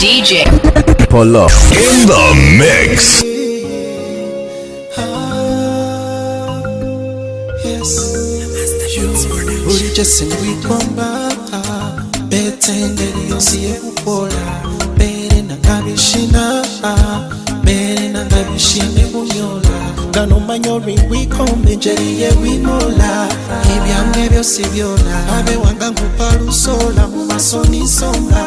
DJ. Pull up. In the mix. bulijjo sindibigomba betengeri yonsi yekukola bere nanga bishina bere nanga bishime bunyola gano manya olwingwikombe enjeri yewimola ebyamwe byose byola abe wanga nkupa lusola mu maso nisonga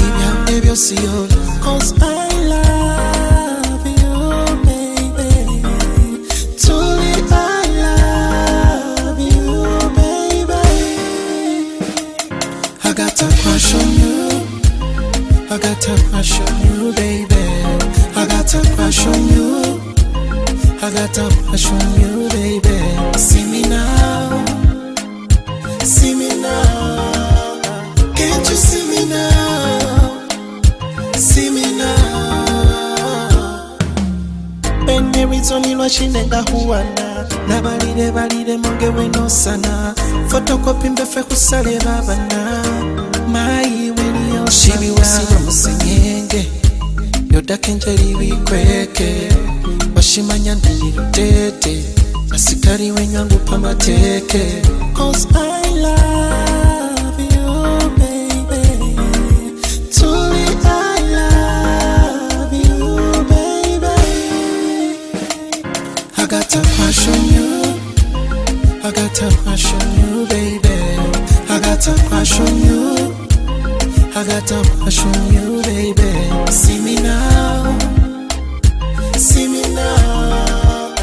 ebyamwe yola 'Cause I love you, baby. Truly I love you, baby. I got a crush on you. I got a crush on you, baby. I got a crush on you. I got a crush on you, baby. See me now. See me now. Can't you n'erizoni lwaki nengahuwana n'abalire balire munge wenoosana fotokopi mbeffe kusala ebabana mayi weliyokibiwesira musenyenge yodaka enjeri bikweke washimanya ndiyirutete asikali wenywangupa mateeke cause I love A crush on you. I got a crush on you, baby. I got a crush on you. I got crush on you, baby. See me now. See me now.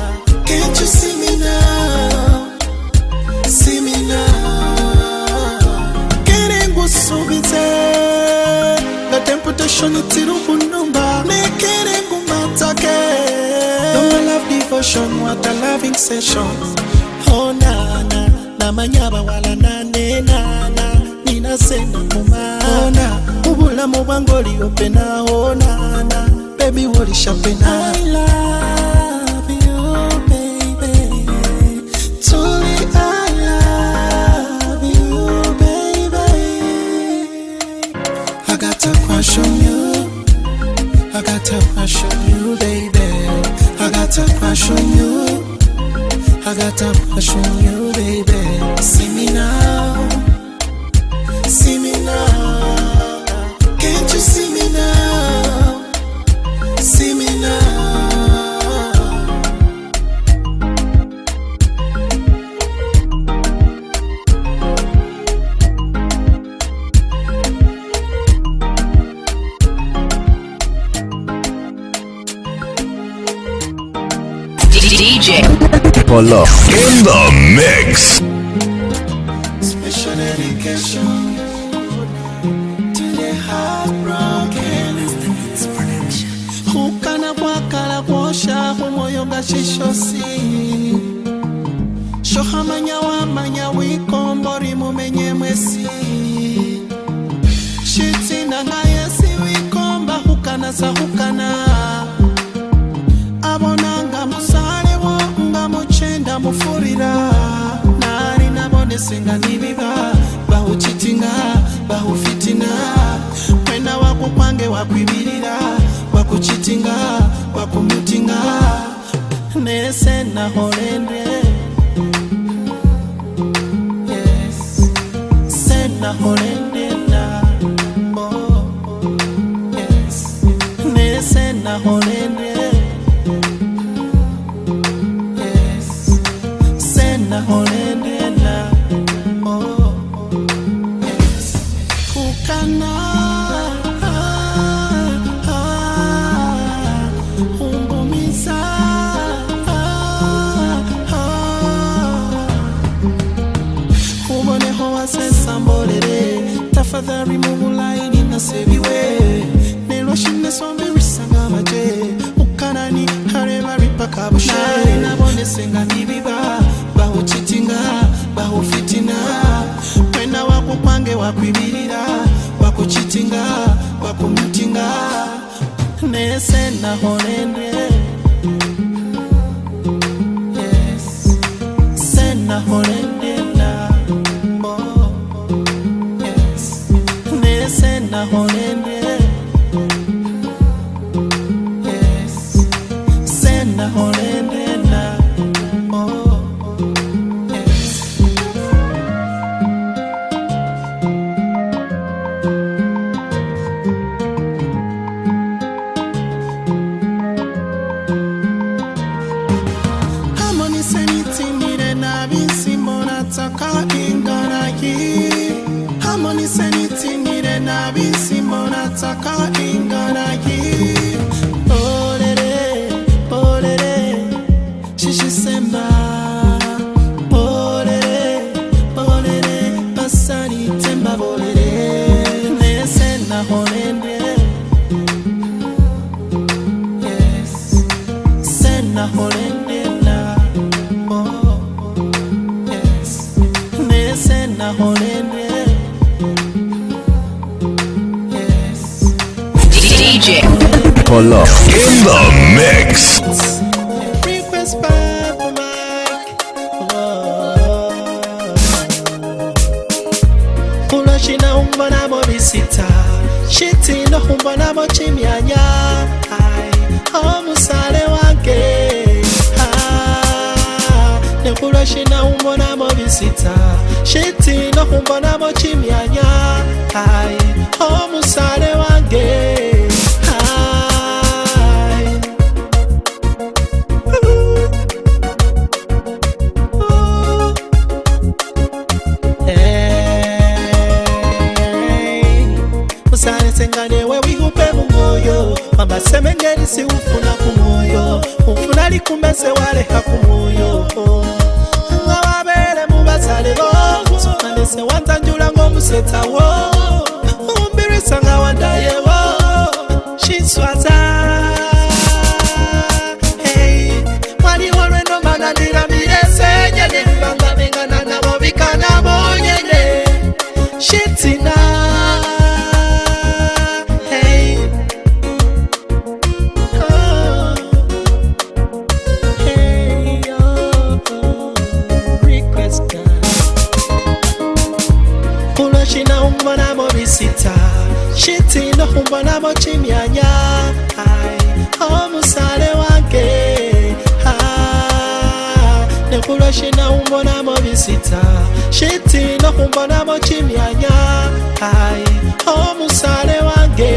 Can't you see me now? See me now. Gusubize. The temptation itiri kunumba. Nekere ngumatake. No my love devotion, what a loving session. Oh nana, na manyaba wala nane nana. Nina sena kumana. Ubulamu bwangu oliyopena oh nana. You, baby. Truly I love. I got a crush on you. I got a crush on you, baby. I got a crush on you. I got a crush on you, baby. See me now. In the mix. singaniliba bahuchitinga bahufitina kwena wako kwange wakwibilila wakuchitinga wakumutinga nese naholende yes. sena horende. I can't aim Up. In the mix. baleka ku mwoyo nga babeere mu bazale bo sukandese wanzanjula ng'omusetsawo umbirisa nga wandayewo kinswaza mbona mu kimyanya omusale wange.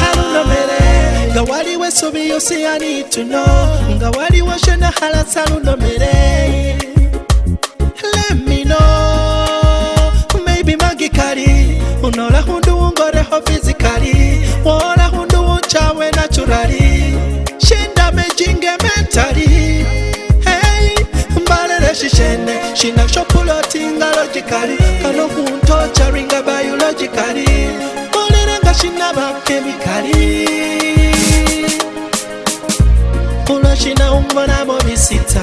Halunomere nga waliwo esubi yosiyanituno nga waliwo shona halasa lunomere. psychologically kano kuntocharinga biologically kolerenga shinaba chemically pulo shinahumbonamo bisita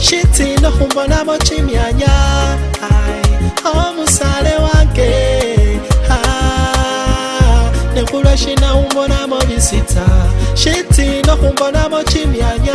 shitinohumbonamo chimyanya omusale wange. Nekulo shinahumbonamo bisita shitinohumbonamo chimyanya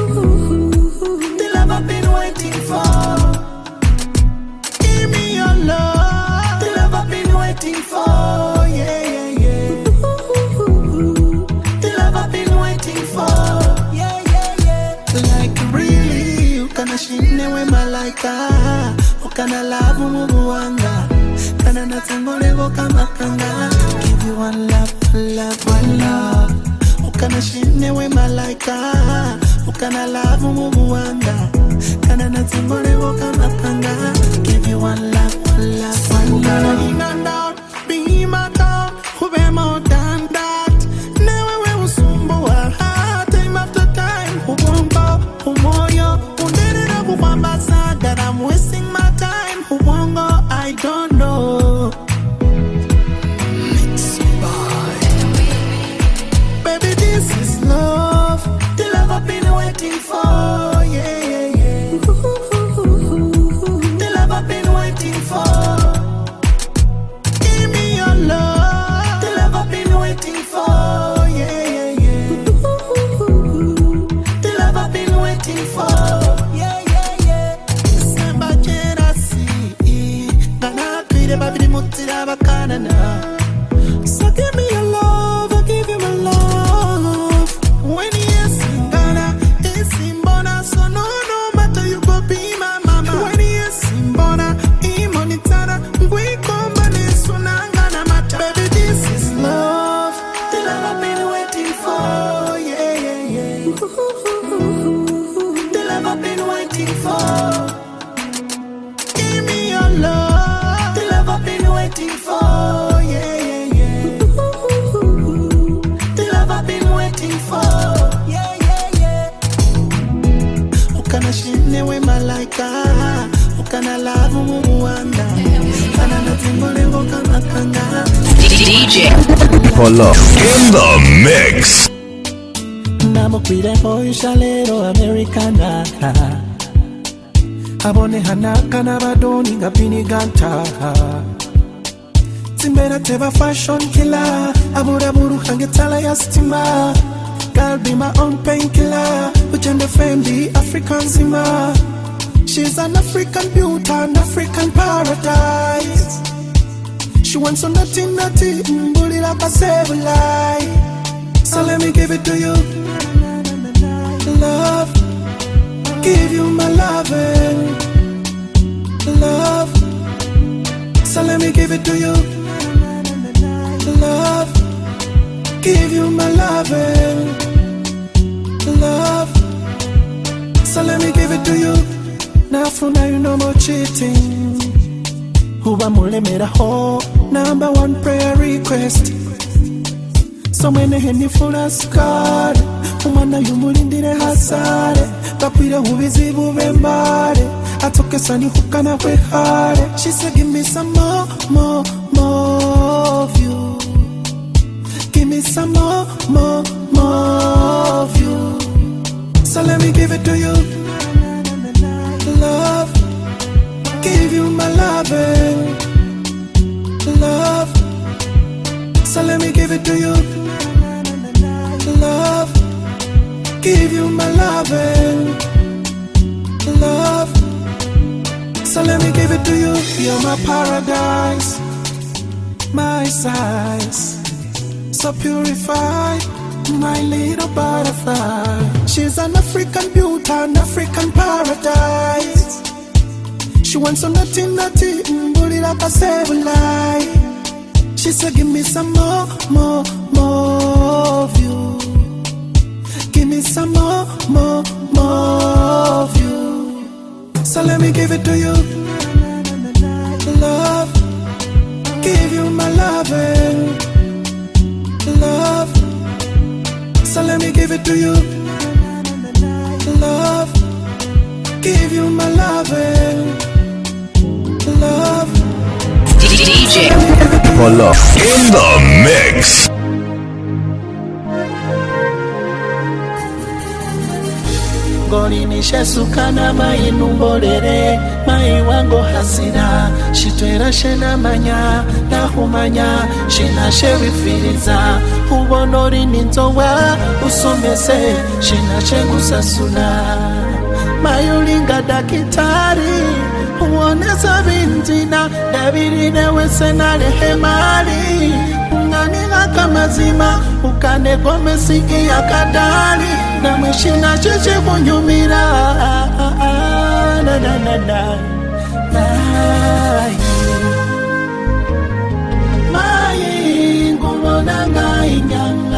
malaika. Ukana love mubuwanga. Kana natengolego kama kanga. Give you one love, love, one love. Ukana shine we malaika. Ukana love mubuwanga. Kana natengolego kama kanga. Give you one love, love, one love. mashine wemalaika ukanalavo mumuwanda kana natumbo lengo kamakanga DJ Polo in the mix. Namukwire boyisha lero americana. Abonehanaka n'abadoni nga biniganta timbera teba fashion killer abura buruhange tala ya sitima Girl be my own painkiller. Ugende fendi african zima she's an african beauty an african paradise. She wants some naughty naughty mbulira mm, kasebulai so let me give it to you. Love give you my loving. Love so let me give it to you. Love give you my loving love. So let me give it to you. Now for now you no more cheating. Uba mulemeraho number one prayer request. So many henny somwene henifula sukale umwana yumulindire hasare bakwire ubizibu bembare atokesa nihukana kwehare she said give me some more more more murimishe sukana mayinumborere mayi wango hasira shitwera shenamanya nahumanya shinashe bifiriza ubona urini inzowa usomese shinashe gusasula mayi ulinga dakitari uoneza binzina dabirine wese narehemari ukaniraka mazima ukanegomesi iyakadali namwe shina chichikunyumira mai nguvonanga inyama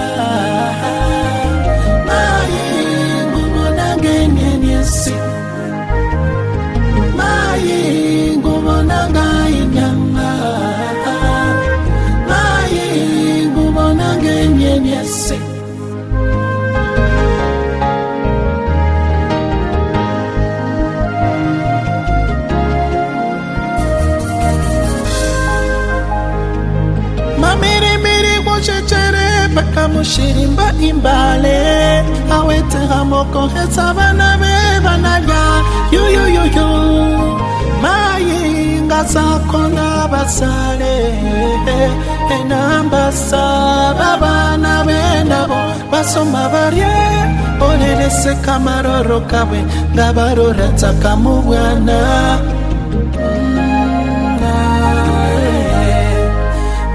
paka mushirimba imbale awete hamoko hetsa bana be banalya yuyuyuyu mayinga sakona basale enambasa babana benabo basoma barye olelese kamaroro kabwe nga baroratsaka mu bwana.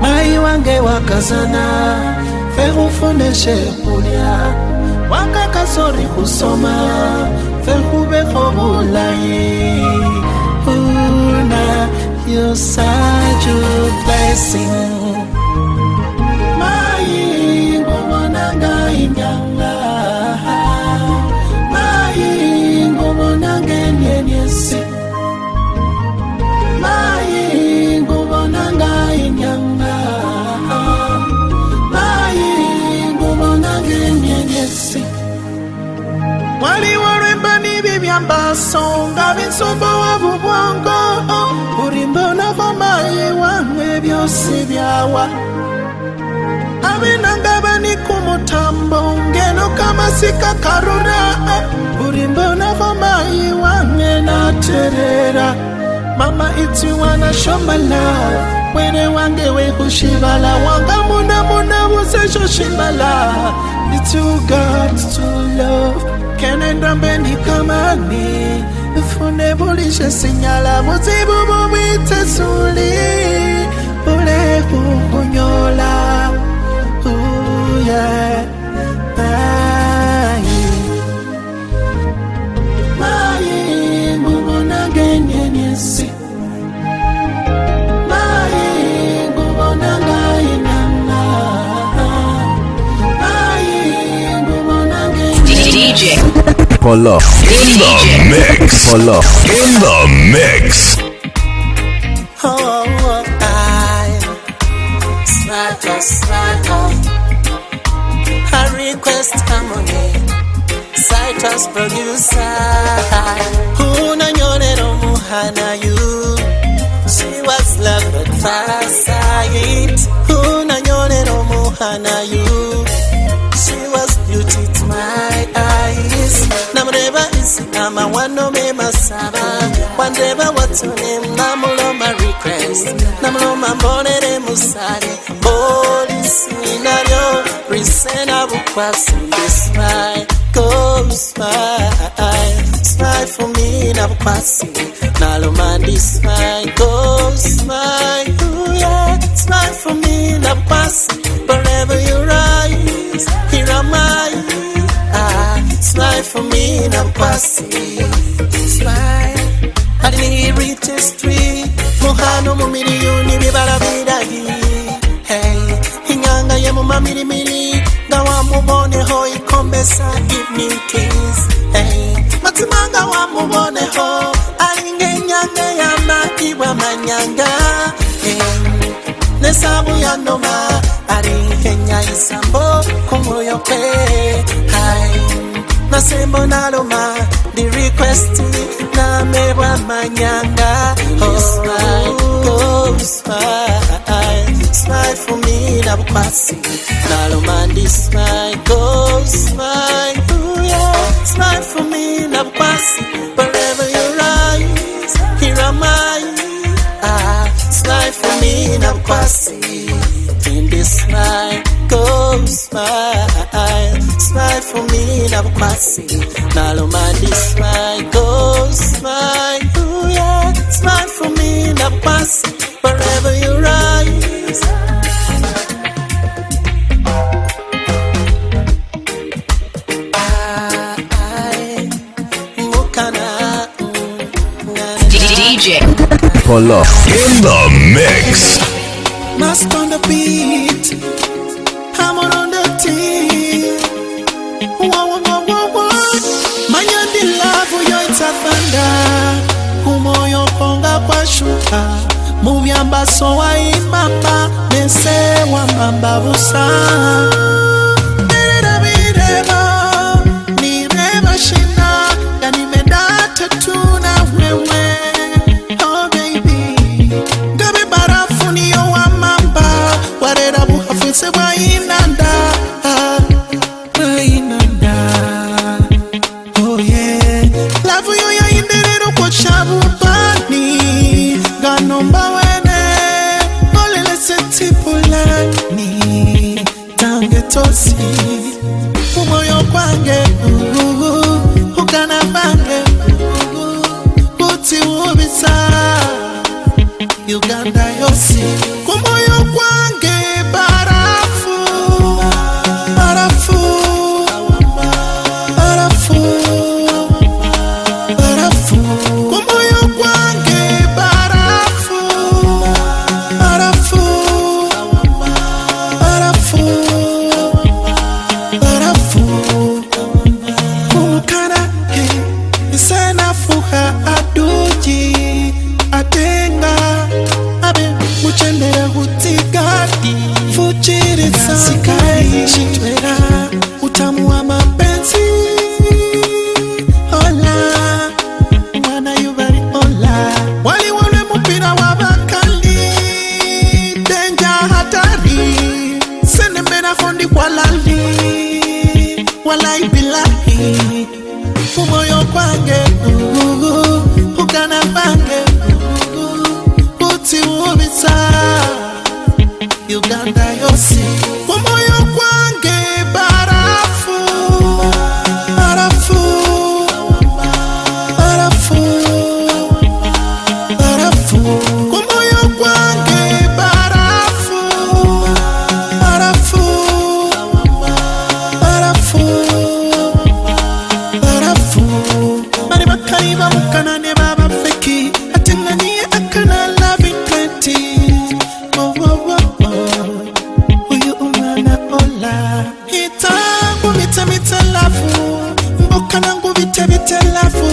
Mai wange wakazana fekufundeshe kulya wakakasori kusoma fekubeko bulayi una you such a blessing waliwo lwemba n'ibibyambaso nga binsumbuwavu bwongo buli mbonako mayi wange byose byawa. Abinanga bani ku mutambo ngeno kamasika karura. Buli mbonako mayi wange naterera. Mama it's you wanna show my love. Wene wange wekushibala wanga muna muna wuzesho shibala it's you got to love kenenda mbeni kamani fune bulishe sinyala buzibu bubitesuli bule kukunyola Ooh, yeah. Pull up. In the mix. Pull up. In the mix. Oh, I Slacker, slacker I request harmony Citrus producer Unanyorero muhana you She was love at first sight Unanyorero muhana you namureba isi amawano me masaba. Wandeba watune namuloma request. Namuloma mbonere musale polisi nalyo risena bukwasi smile. Go smile. Smile for me na bukwasi nalomandi smile. Go smile me na bukwasi smile ali ni registry muhano mu miliyoni bibala biragi hey inganga ye mu mamirimiri. Nga wamuboneho ikombesa evening kiss. Hey matimanga wamuboneho ali ng'enyanga y'amagibwa manyanga. Hey nesabu ya noma. Ari nkenya isambo ku mwoyo kwe naloma ndi request namebwa manyanga. Oh, smile, go smile, smile for me na bukwasi naloma ndi smile go smile ooh yeah smile for me na bukwasi wherever you rise here am I. Ah smile for me na bukwasi in this smile smile smile for me na bukwasi naloma ndi smile go smile ooh yeah smile for me na bukwasi wherever you rise I, mukana, DJ. Pull up. In the mix. Mask on the beat, busa mu byambaso wayimamba neseewamamba busa. vitelafu mboka nangu vitevitelafu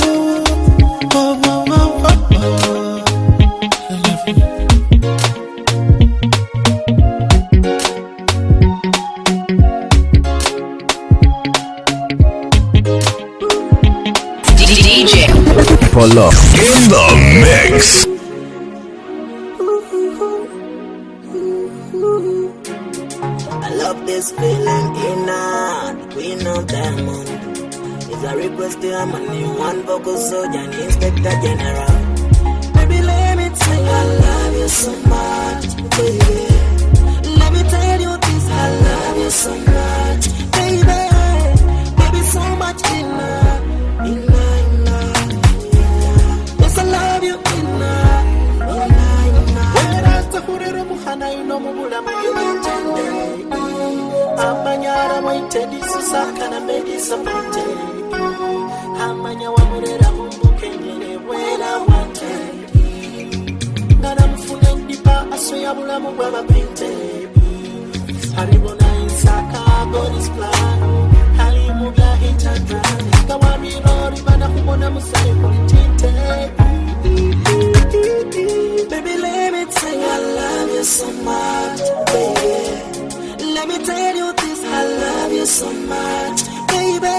so much, baby,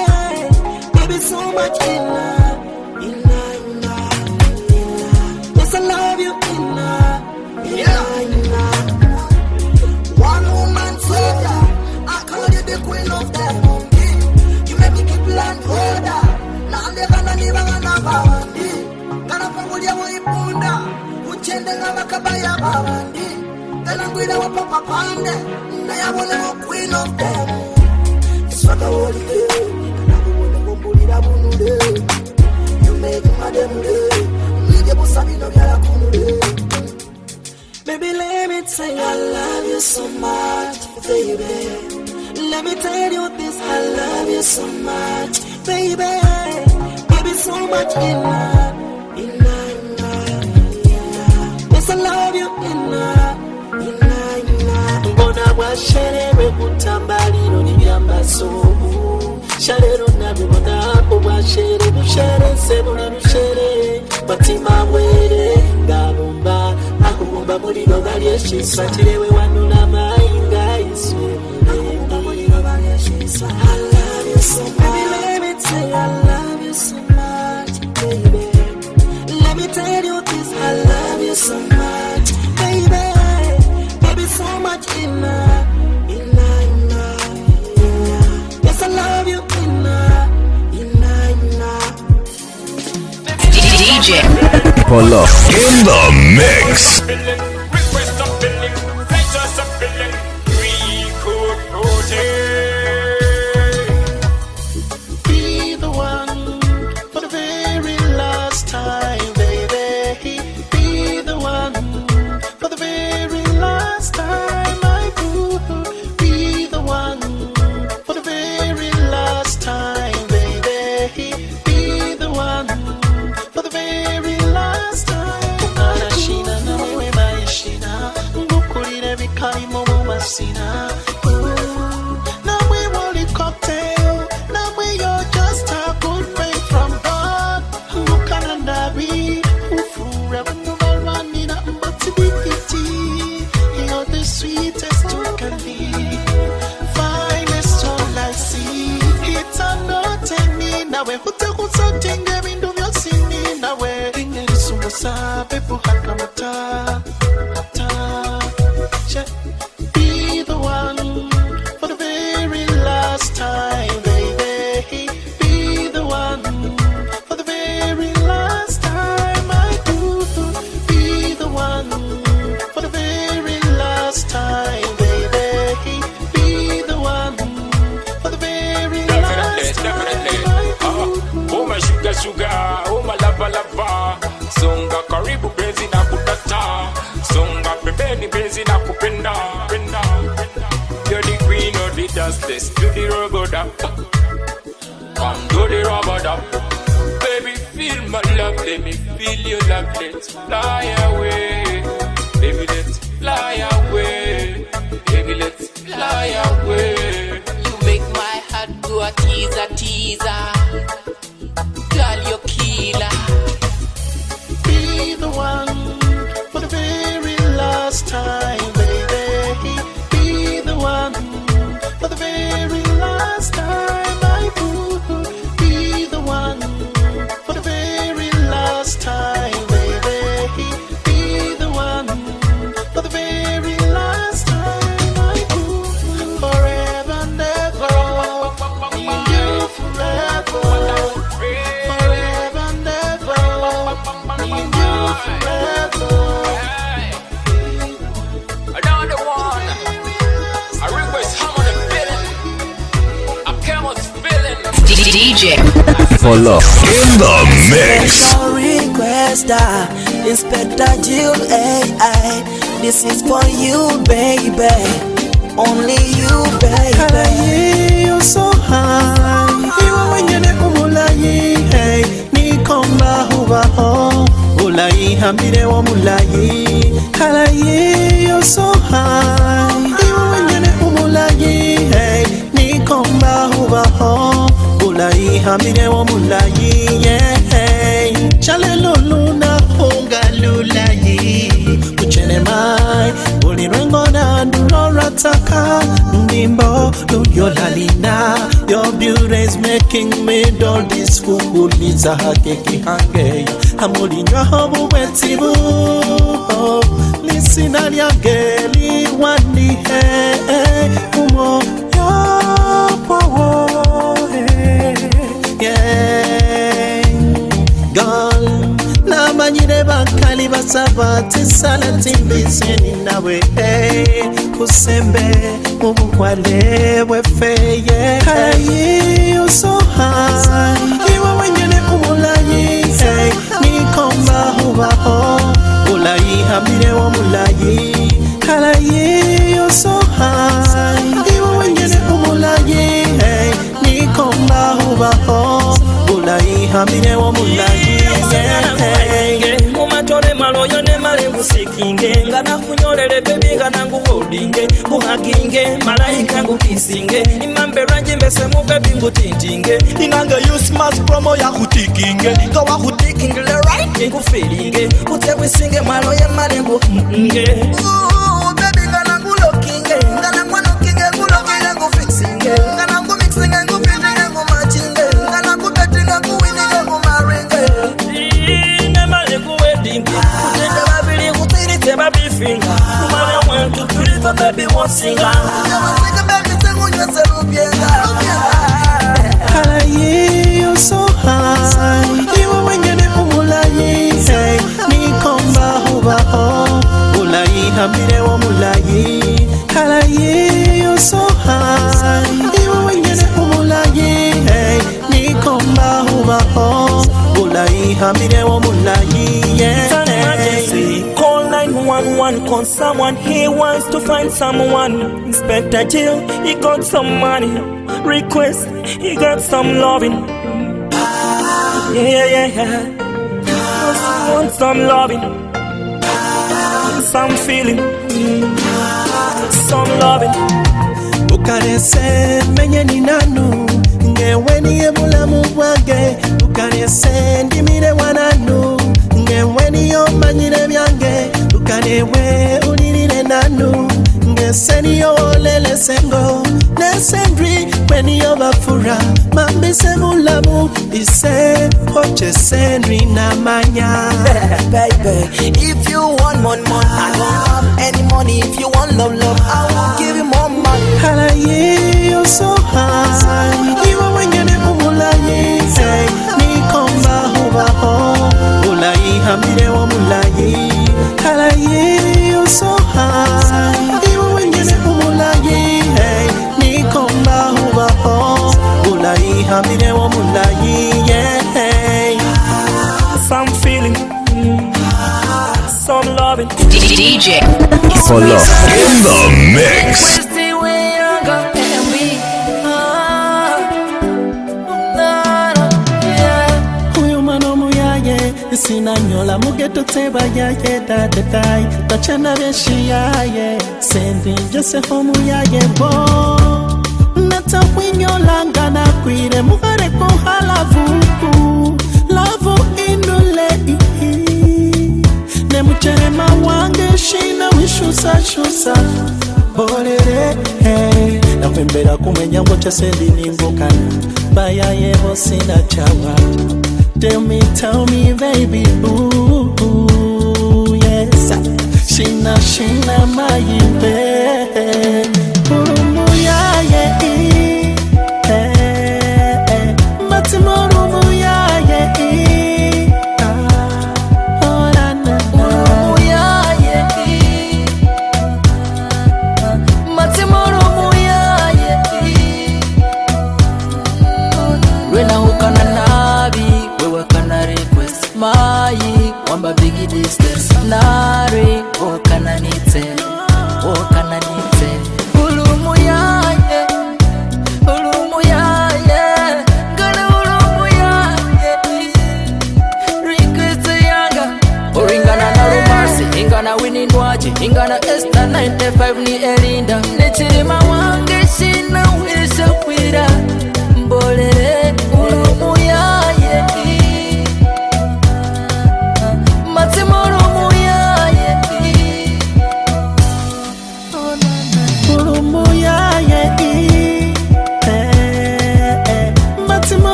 baby, so much in love, in love, in love, in love. Yes, I love you in love, in yeah. love, in love. One woman said, I call you the queen of the monkey. You make me keep land order. Now I'm never, never, never, Kana pangulia waipunda, uchende ngama kabaya bawandi. Tena ngwile wapopapande, na yabone wa queen of the monkey. Baby, let me tell you, I love you so much, baby. Let me tell you this, I love you so much, baby. Baby, so much in love. bwasherewe kutamba lino libyambasobu sharero nabibonako bwashere busherese buli bushere matima bwere ngabumba akubumba muliro balyekisa kirewe wanula mayinga iswe Polo in the mix. I'm a top, check. Dap. Come do the rubber dap. Baby, feel my love, let me feel your love. Let's fly away. Baby, let's fly away. Baby, let's fly away. You make my heart go a teaser, teaser. DJ. For love. In the mix. Requester, uh, Inspector Jill AI. This is for you, baby. Only you, baby. Halaye yo so high Iwe wenyene umulayi hey Nikomba hubaho Ulayi hambire wa mulayi Halaye yo so high Iwe wenyene umulayi hey Nikomba hubaho mulai hamire wo mulai yeah. Chale luluna funga lulai kuchene mai ulimwengo na ndurorotaka ndimbo luyolalina your beauty is making me doll this kukuliza hakeki hange hamulinywa hobuwetibu lisinaliageliwanihe umo bakali basaba tisala timbiseni nawe hey, kusembe mubukwale bwefeye. Hayi uso hai iwe wenyene umulayi hey, eh, nikomba hubaho ulayi hamire wo mulayi halayi uso hai iwe wenyene umulayi hey, eh, nikomba hubaho ulayi hamire wo mulayi ngusikinge ngana kunyorere bebi ngana nguholdinge nguhaginge malaika ngukisinge imambe lwanje mbese mubebi ngutintinge inange yusmas promo yakutikinge ngowakutikingile right ngufilinge utsekwisinge mwalo yemali nguinge bebi ngana ngulokinge ngana mwanokinge ngulokile ngufisinge kutiritse babifinga kumanya mwentu tuliva bebi wosinga yawasinga bebi tengunywese lubyenga halayi yo so high iwe wenyene umulayi hey, nikomba hubaho ulayi hambire wo mulayi. Halayi yo so high. Iwe wenyene umulayi hey, nikomba hubaho ulayi hambire wo 911 cause someone he wants to find someone. Inspector Jill, he got some money. Request, he got some loving. Yeah, yeah, yeah. Just want some loving. Some feeling. Some loving. ukarese menye ni nanu ngewe niye bulamu bwange ukarese ndimire wananu ngewe niyo manyire byange ka na-enwe onye niile na anụ na-ese n'ihe olelese ise ochese nri na mmanya Baby, if you want more, more, I don't have any money. If you want love, love, I will give you more money. Halaye, you're so high. You are when you're Ni komba huwa ho. Ulai hamire wa mulaye. Halaye yo so high iwe wenyene umulayi hey, nikomba hubaho ulayi wo mulayi yeah. Some feeling. Some loving. DJ. For love. In the mix. sinanyola mugetotse bayaye dadetai bacana benshi yaye sendinjese homu yaye bo. Natawinyolanga nakwire muhare kuhala vuku. Lavu inule ihi nemucherema wange shina wishusashusa bolere hey. nakwembera kumwenyango chaseliningukana bayayebo sina chawa. Tell me, tell me, baby ooh, yes. she Sheena, Sheena, my baby.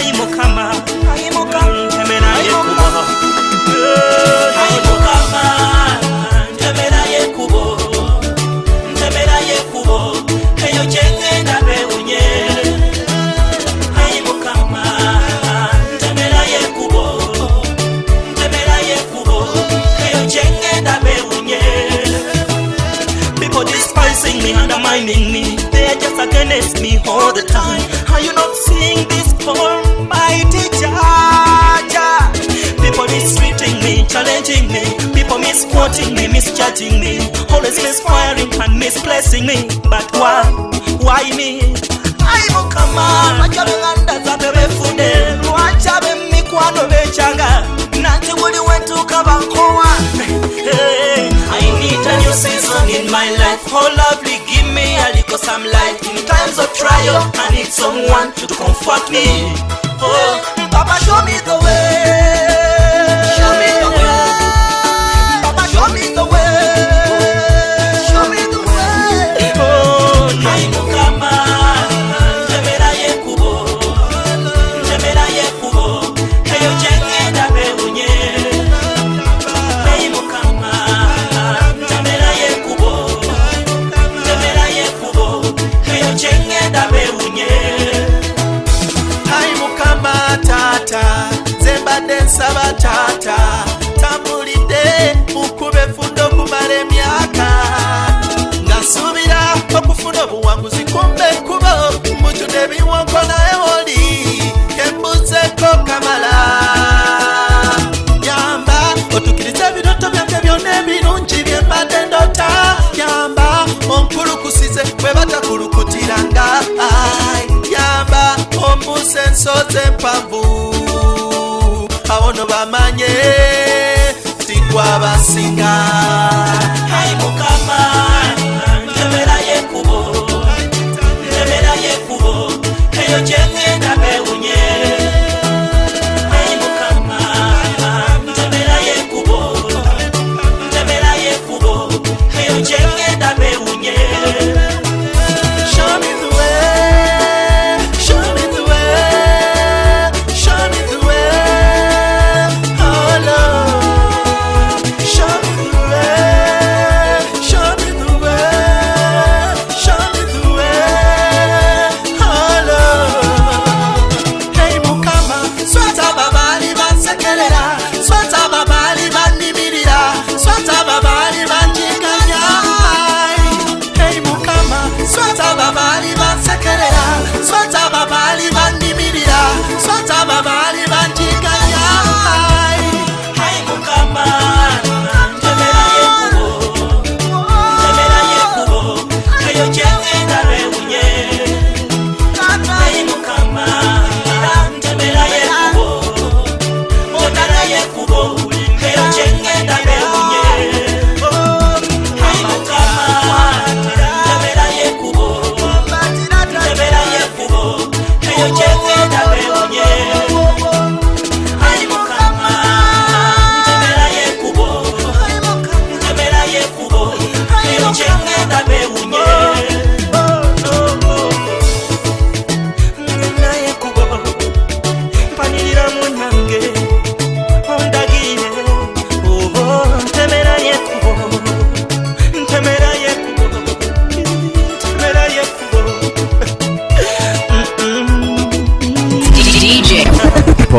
mukamai mukama. misquoting me, misjudging me, always misfiring and misplacing me. But why, why me? Aibukamara chalanda zatebefude lwachabe mikwano bechanga nanti buli wetuka bankowa I need a new season in my life. Oh lovely, give me a little some light. In times of trial, I need someone to comfort me. Oh, Papa show me the way.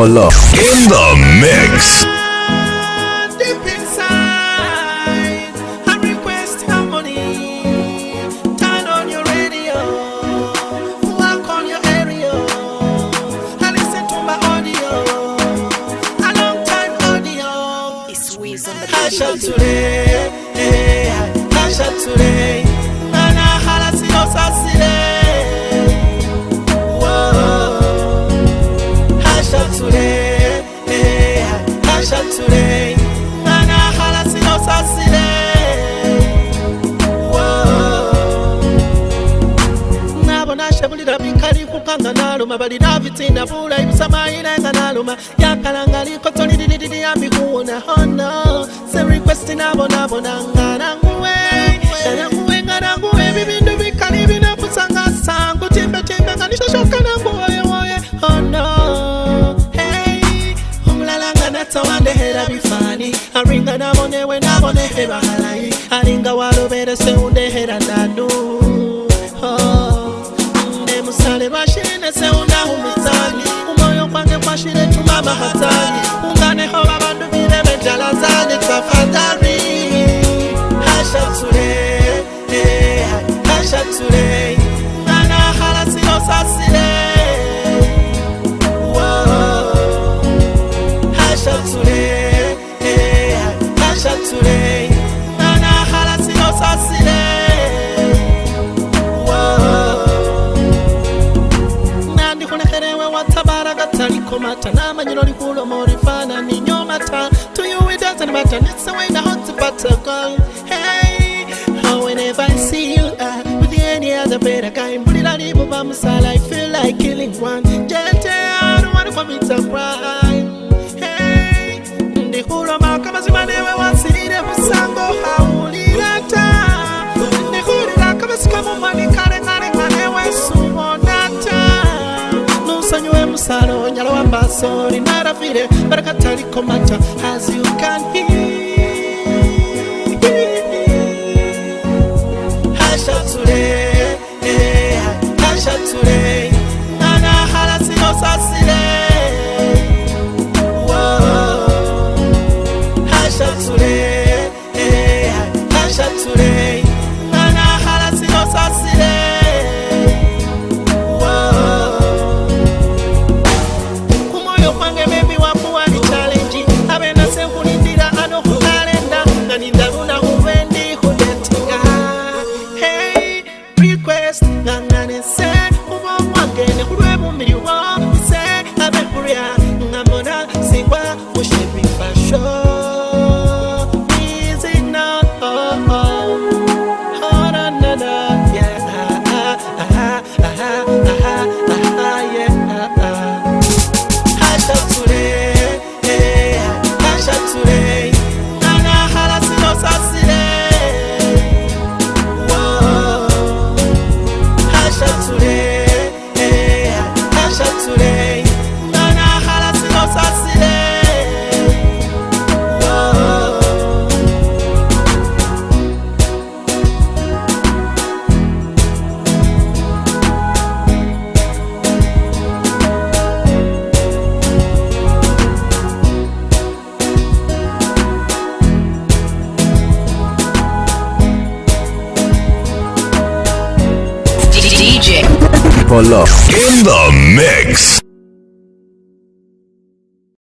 Polo. In the mix.